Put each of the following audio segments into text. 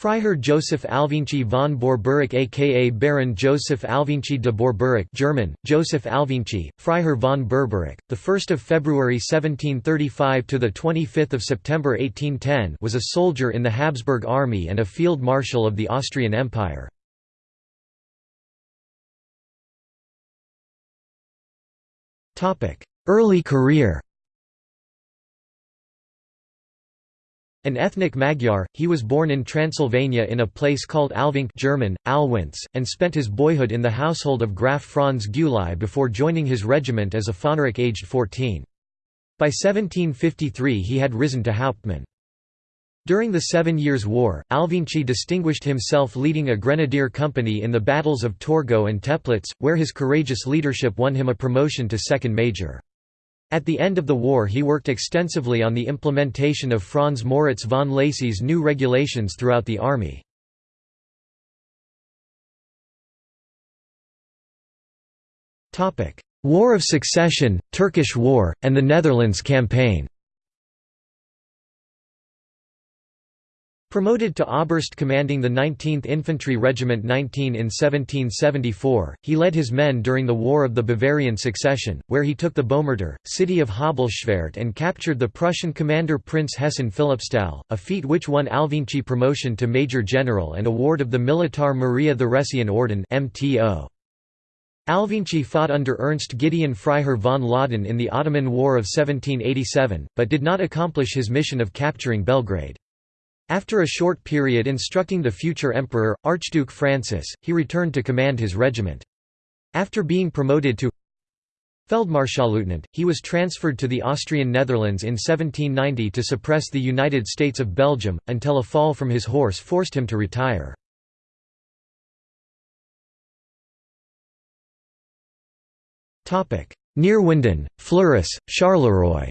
Freiherr Joseph Alvinci von Borberek aka Baron Joseph Alvinci de Borberek German, Joseph Alvinci, Freiherr von Berberich, 1 February 1735 – to 25 September 1810 was a soldier in the Habsburg army and a field marshal of the Austrian Empire. Early career An ethnic Magyar, he was born in Transylvania in a place called Alvinc German, Alwinz, and spent his boyhood in the household of Graf Franz Gyulai before joining his regiment as a Fähnrich aged 14. By 1753 he had risen to Hauptmann. During the Seven Years' War, Alvinci distinguished himself leading a grenadier company in the battles of Torgau and Teplitz, where his courageous leadership won him a promotion to second major. At the end of the war he worked extensively on the implementation of Franz Moritz von Lacy's new regulations throughout the army. War of Succession, Turkish War, and the Netherlands Campaign Promoted to Oberst commanding the 19th Infantry Regiment 19 in 1774, he led his men during the War of the Bavarian Succession, where he took the Bomertor, city of Habelschwerdt and captured the Prussian commander Prince Hessen Philippsthal, a feat which won Alvinci promotion to Major General and award of the Militar Maria Theresian Orden. Alvinci fought under Ernst Gideon Freiherr von Laudon in the Ottoman War of 1787, but did not accomplish his mission of capturing Belgrade. After a short period instructing the future emperor, Archduke Francis, he returned to command his regiment. After being promoted to Feldmarschallleutnant, he was transferred to the Austrian Netherlands in 1790 to suppress the United States of Belgium, until a fall from his horse forced him to retire. Neerwinden, Fleurus, Charleroi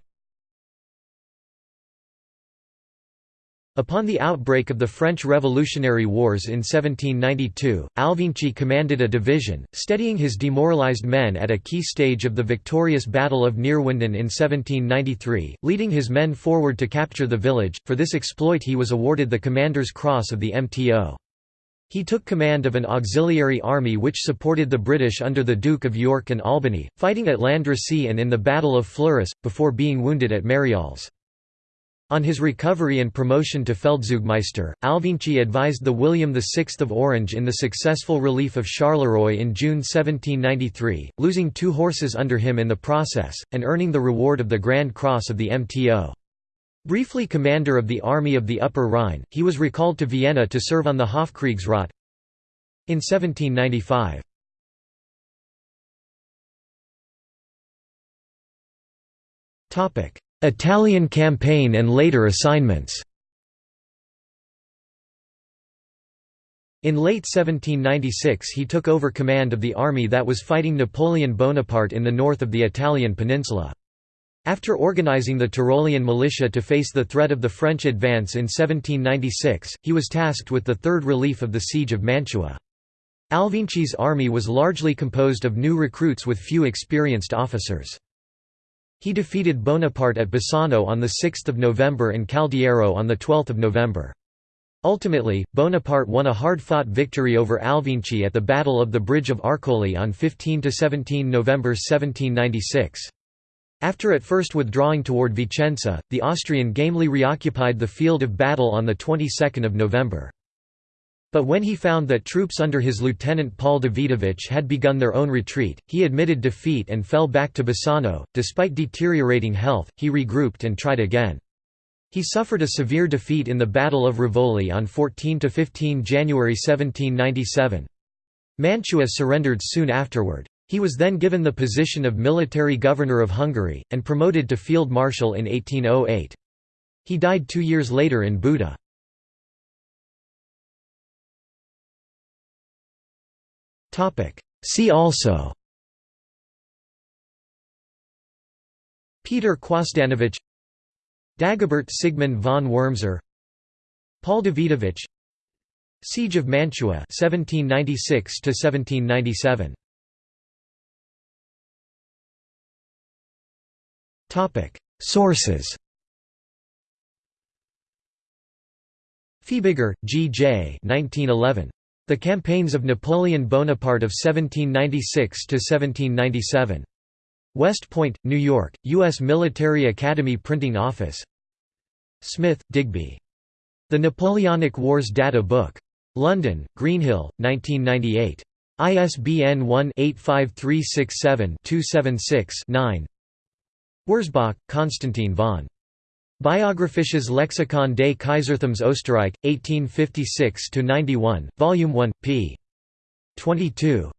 Upon the outbreak of the French Revolutionary Wars in 1792, Alvinci commanded a division, steadying his demoralized men at a key stage of the victorious Battle of Neerwinden in 1793, leading his men forward to capture the village. For this exploit he was awarded the Commander's Cross of the MTO. He took command of an auxiliary army which supported the British under the Duke of York and Albany, fighting at Landrecies and in the Battle of Fleurus, before being wounded at Marials. On his recovery and promotion to Feldzeugmeister, Alvinci advised the William VI of Orange in the successful relief of Charleroi in June 1793, losing two horses under him in the process, and earning the reward of the Grand Cross of the MTO. Briefly commander of the Army of the Upper Rhine, he was recalled to Vienna to serve on the Hofkriegsrat in 1795. Italian campaign and later assignments In late 1796 he took over command of the army that was fighting Napoleon Bonaparte in the north of the Italian peninsula. After organizing the Tyrolean militia to face the threat of the French advance in 1796, he was tasked with the third relief of the siege of Mantua. Alvinci's army was largely composed of new recruits with few experienced officers. He defeated Bonaparte at Bassano on 6 November and Caldiero on 12 November. Ultimately, Bonaparte won a hard-fought victory over Alvinci at the Battle of the Bridge of Arcole on 15–17 November 1796. After at first withdrawing toward Vicenza, the Austrian gamely reoccupied the field of battle on the 22nd of November. But when he found that troops under his lieutenant Paul Davidovich had begun their own retreat, he admitted defeat and fell back to Bassano. Despite deteriorating health, he regrouped and tried again. He suffered a severe defeat in the Battle of Rivoli on 14–15 January 1797. Mantua surrendered soon afterward. He was then given the position of military governor of Hungary, and promoted to field marshal in 1808. He died two years later in Buda. See also Peter Quosdanovich Dagobert Sigmund von Wurmser Paul Davidovich Siege of Mantua 1796 to 1797 Topic Sources Fiebeger, G. J. 1911. The Campaigns of Napoleon Bonaparte of 1796–1797. West Point, New York, U.S. Military Academy Printing Office Smith, Digby. The Napoleonic Wars Data Book. London, Greenhill, 1998. ISBN 1-85367-276-9 Wurzbach, Konstantin von. Biographisches Lexikon des Kaiserthums Österreich, 1856–91, Volume 1, p. 22.